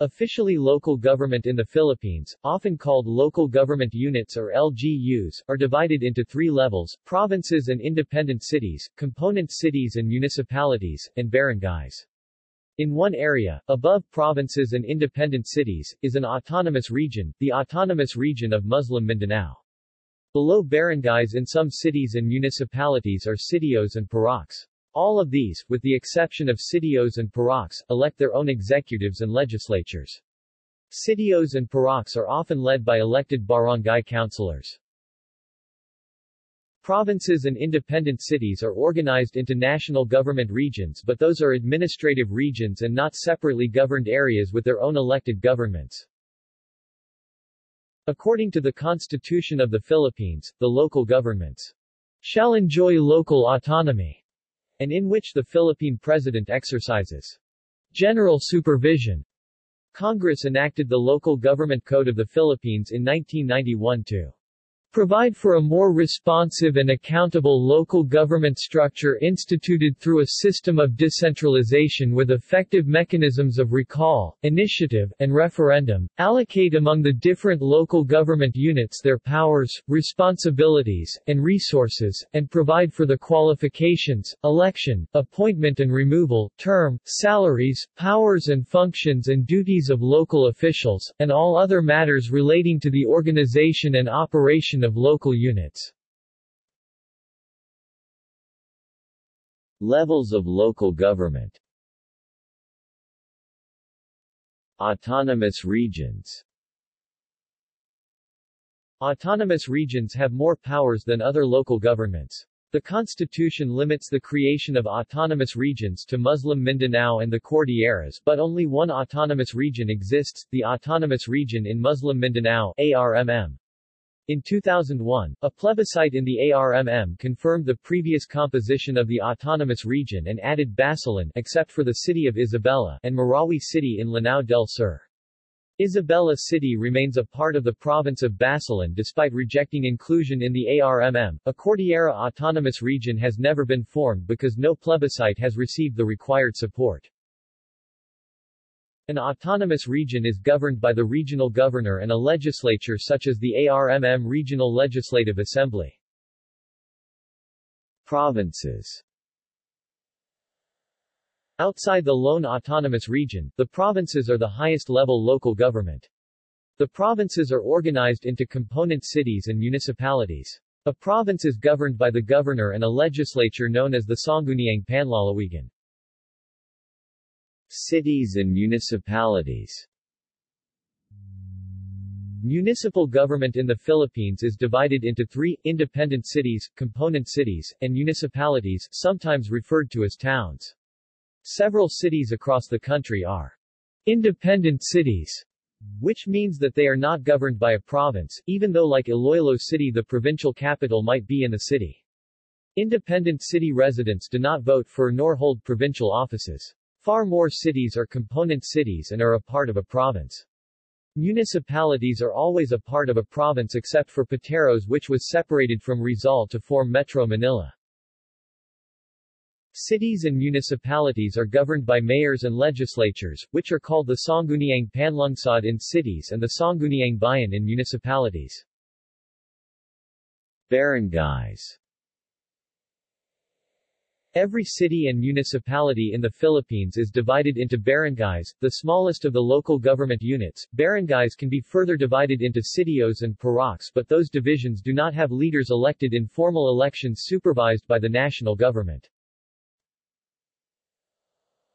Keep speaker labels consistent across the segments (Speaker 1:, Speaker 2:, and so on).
Speaker 1: Officially local government in the Philippines, often called local government units or LGUs, are divided into three levels, provinces and independent cities, component cities and municipalities, and barangays. In one area, above provinces and independent cities, is an autonomous region, the Autonomous Region of Muslim Mindanao. Below barangays in some cities and municipalities are sitios and puroks. All of these, with the exception of sitios and puroks, elect their own executives and legislatures. Sitios and puroks are often led by elected barangay councilors. Provinces and independent cities are organized into national government regions but those are administrative regions and not separately governed areas with their own elected governments. According to the Constitution of the Philippines, the local governments shall enjoy local autonomy and in which the Philippine President exercises general supervision. Congress enacted the Local Government Code of the Philippines in 1991 to provide for a more responsive and accountable local government structure instituted through a system of decentralization with effective mechanisms of recall, initiative, and referendum, allocate among the different local government units their powers, responsibilities, and resources, and provide for the qualifications, election, appointment and removal, term, salaries, powers and functions and duties of local officials, and all other matters relating to the organization and operation of local units.
Speaker 2: Levels of local government Autonomous regions
Speaker 1: Autonomous regions have more powers than other local governments. The constitution limits the creation of autonomous regions to Muslim Mindanao and the Cordilleras but only one autonomous region exists, the Autonomous Region in Muslim Mindanao ARMM. In 2001, a plebiscite in the ARMM confirmed the previous composition of the autonomous region and added Basilan except for the city of Isabela and Marawi City in Lanao del Sur. Isabela City remains a part of the province of Basilan despite rejecting inclusion in the ARMM. A Cordillera Autonomous Region has never been formed because no plebiscite has received the required support. An autonomous region is governed by the regional governor and a legislature such as the ARMM Regional Legislative Assembly.
Speaker 2: Provinces
Speaker 1: Outside the lone autonomous region, the provinces are the highest-level local government. The provinces are organized into component cities and municipalities. A province is governed by the governor and a legislature known as the Sangguniang Panlalawigan.
Speaker 2: Cities and municipalities
Speaker 1: Municipal government in the Philippines is divided into three, independent cities, component cities, and municipalities, sometimes referred to as towns. Several cities across the country are independent cities, which means that they are not governed by a province, even though like Iloilo City the provincial capital might be in the city. Independent city residents do not vote for nor hold provincial offices. Far more cities are component cities and are a part of a province. Municipalities are always a part of a province except for Pateros which was separated from Rizal to form Metro Manila. Cities and municipalities are governed by mayors and legislatures, which are called the Sangguniang Panlungsod in cities and the Sangguniang Bayan in municipalities.
Speaker 2: Barangays
Speaker 1: Every city and municipality in the Philippines is divided into barangays, the smallest of the local government units. Barangays can be further divided into sitios and puroks but those divisions do not have leaders elected in formal elections supervised by the national government.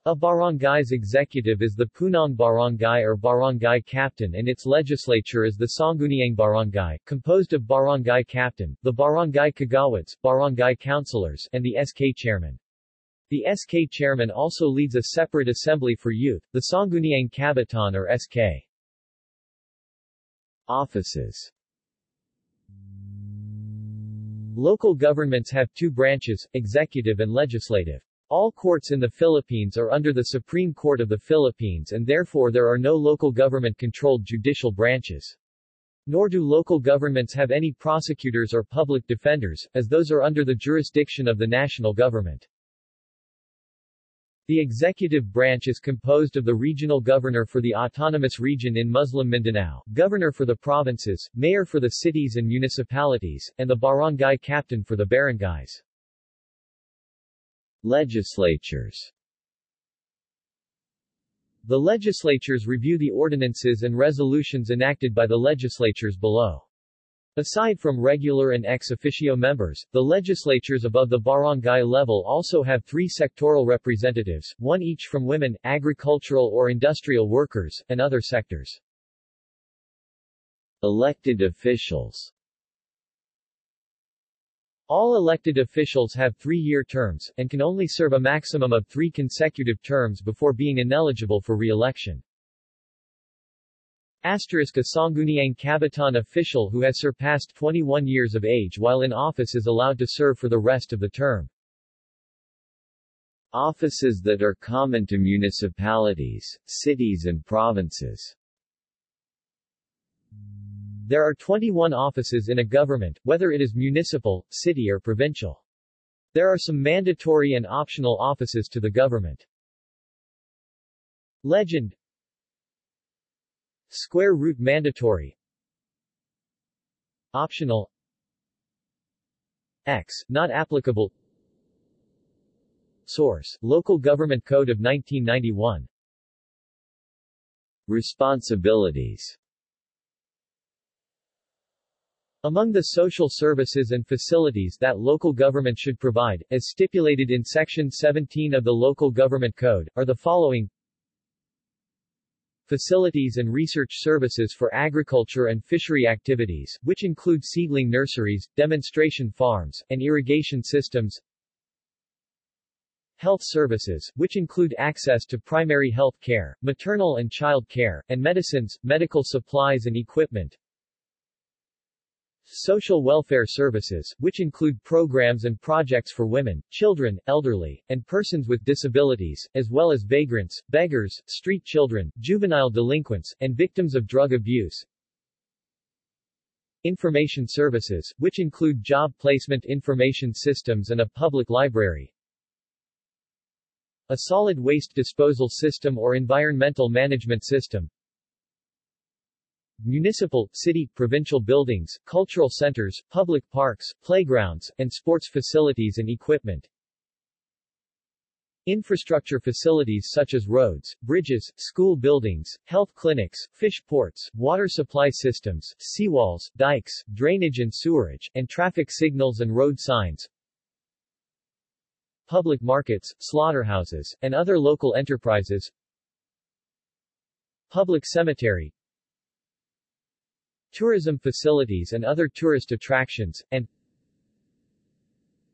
Speaker 1: A barangay's executive is the Punong Barangay or Barangay Captain and its legislature is the Sangguniang Barangay, composed of Barangay Captain, the Barangay Kagawads, Barangay Councilors, and the SK Chairman. The SK Chairman also leads a separate assembly for youth, the Sangguniang Kabataan or SK.
Speaker 2: Offices
Speaker 1: Local governments have two branches, executive and legislative. All courts in the Philippines are under the Supreme Court of the Philippines and therefore there are no local government-controlled judicial branches. Nor do local governments have any prosecutors or public defenders, as those are under the jurisdiction of the national government. The executive branch is composed of the regional governor for the autonomous region in Muslim Mindanao, governor for the provinces, mayor for the cities and municipalities, and the barangay captain for the barangays.
Speaker 2: Legislatures
Speaker 1: The legislatures review the ordinances and resolutions enacted by the legislatures below. Aside from regular and ex officio members, the legislatures above the barangay level also have three sectoral representatives, one each from women, agricultural or industrial workers, and other sectors.
Speaker 2: Elected officials
Speaker 1: All elected officials have three-year terms, and can only serve a maximum of three consecutive terms before being ineligible for re-election. Asterisk a Sangguniang Kabataan official who has surpassed 21 years of age while in office is allowed to serve for the rest of the term.
Speaker 2: Offices that are common to municipalities, cities and provinces
Speaker 1: There are 21 offices in a government, whether it is municipal, city or provincial. There are some mandatory and optional offices to the government. Legend. Square root mandatory. Optional. X, not applicable. Source, Local Government Code of 1991
Speaker 2: Responsibilities
Speaker 1: Among the social services and facilities that local government should provide, as stipulated in Section 17 of the Local Government Code, are the following. Facilities and research services for agriculture and fishery activities, which include seedling nurseries, demonstration farms, and irrigation systems, health services, which include access to primary health care, maternal and child care, and medicines, medical supplies and equipment, Social welfare services, which include programs and projects for women, children, elderly, and persons with disabilities, as well as vagrants, beggars, street children, juvenile delinquents, and victims of drug abuse. Information services, which include job placement information systems and a public library. A solid waste disposal system or environmental management system, municipal, city, provincial buildings, cultural centers, public parks, playgrounds, and sports facilities and equipment. Infrastructure facilities such as roads, bridges, school buildings, health clinics, fish ports, water supply systems, seawalls, dikes, drainage and sewerage, and traffic signals and road signs. Public markets, slaughterhouses, and other local enterprises. Public cemetery, tourism facilities and other tourist attractions, and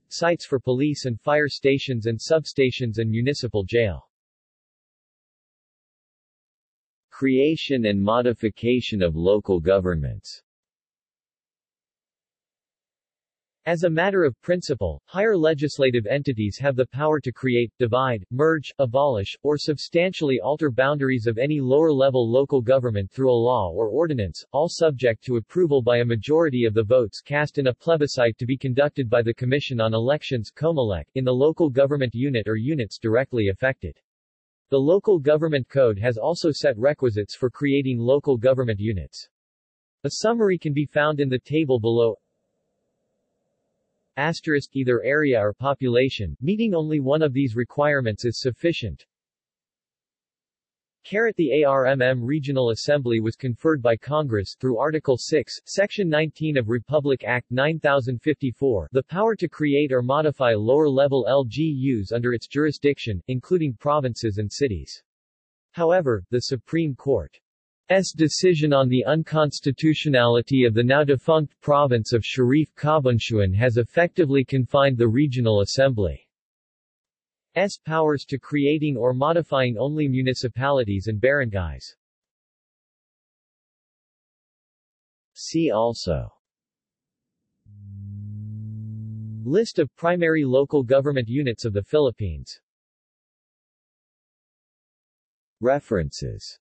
Speaker 1: sites for police and fire stations and substations and municipal jail.
Speaker 2: Creation and modification of local governments
Speaker 1: As a matter of principle, higher legislative entities have the power to create, divide, merge, abolish, or substantially alter boundaries of any lower-level local government through a law or ordinance, all subject to approval by a majority of the votes cast in a plebiscite to be conducted by the Commission on Elections COMELEC, in the local government unit or units directly affected. The Local Government Code has also set requisites for creating local government units. A summary can be found in the table below asterisk either area or population, meeting only one of these requirements is sufficient. Caret The ARMM Regional Assembly was conferred by Congress through Article 6, Section 19 of Republic Act 9054 the power to create or modify lower-level LGUs under its jurisdiction, including provinces and cities. However, the Supreme Court S. decision on the unconstitutionality of the now-defunct province of Sharif Kabunsuan has effectively confined the Regional Assembly's powers to creating or modifying only municipalities and barangays.
Speaker 2: See also.
Speaker 1: List of primary local government units of the Philippines.
Speaker 2: References